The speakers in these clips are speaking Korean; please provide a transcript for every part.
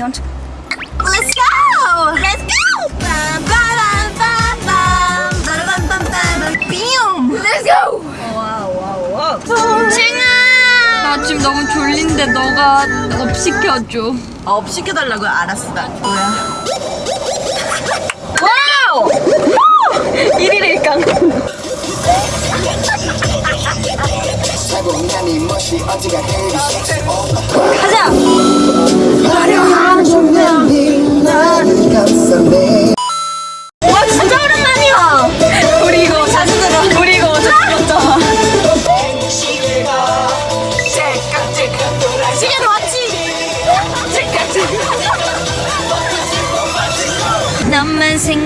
Let's go! Let's go! 빰빠밤빰빰 빠라밤빰빰 삐용 Let's go! wow wow wow 칭아! 나 지금 너무 졸린데 너가 up 시켜줘. 아, up 시켜달라고요? 알았어 나 뭐야 wow! 1일일 깡. 가자. 와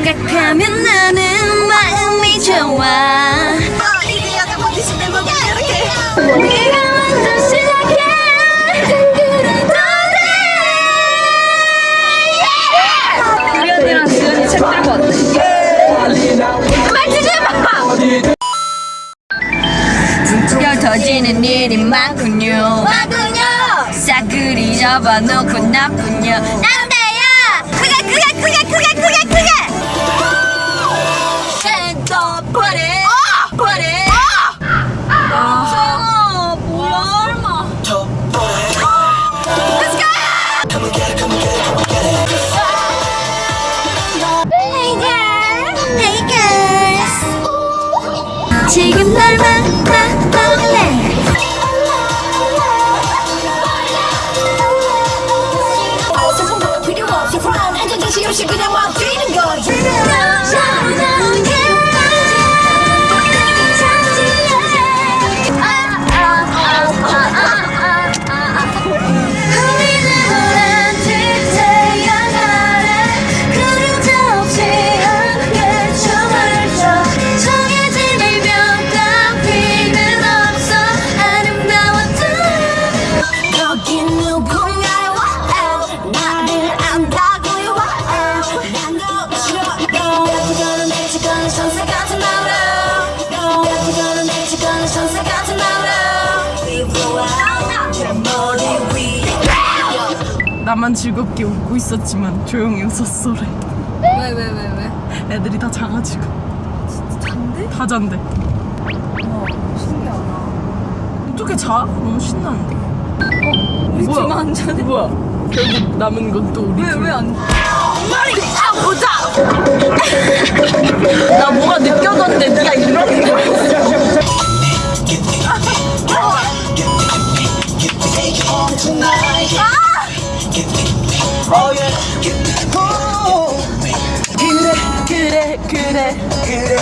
생각하면 나는 마음이 좋아. 어, 이제 약간 버티시 내 먹야 이렇게 네가 먼저 시작해. 그래도 돼. 우리 언니랑 지은이 책 들고 왔대. 만지지 마! 옅어지는 일이 많군요. 마군요! 싸그리 접어놓고 나쁜요. 지금 날 만나 나만 즐겁게 웃고 있었지만 조용히 웃었어래. 왜, 왜, 왜, 왜? 애들이 다 자가지고. 잔대? 다 잔대. 신기하다. 어떻게 자? 너무 신나는데. 우리 뭐야? 둘만 안 자네? 뭐야? 결국 남은 건 또 우리 왜, 둘. 왜안 머리 아 보자. 나 뭐가 느껴졌는데 네가 이러 는 거야. 그래 그래 그래.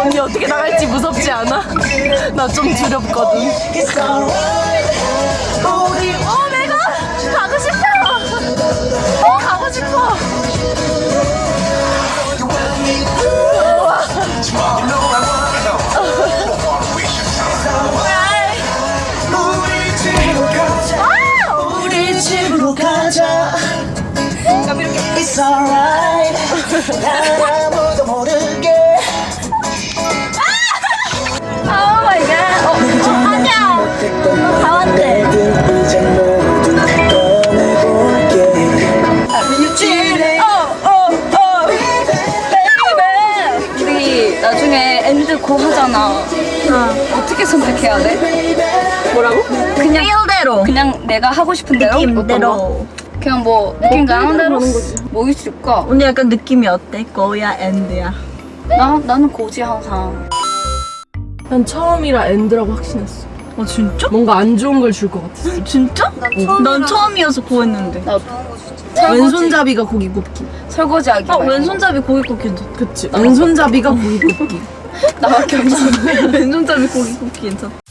언니 어떻게 나갈지 무섭지 않아? 나 좀 두렵거든. 우리 어내 alright 난 아무도 모르게 oh my God. 어, 하자. 다 왔대. 나중에 end go 하잖아. 어떻게 선택해야 돼? 뭐라고? 그냥 feel대로 그냥 내가 하고 싶은 대로 느낌대로. 그냥 뭐 느낌 가는 대로 뭐 있을까? 오늘 약간 느낌이 어때? go야 end야 나 나는 go지 항상. 난 처음이라 end라고 확신했어 어 진짜? 뭔가 안 좋은 걸 줄 것 같았어 진짜? 난 처음이어서 go했는데 나도. 왼손잡이가 고기 굽기 설거지하기. 어 말고. 왼손잡이 고기 굽기 괜찮다 그치 왼손잡이가 고기 굽기 나밖에 없어. 왼손잡이 고기 굽기 괜찮다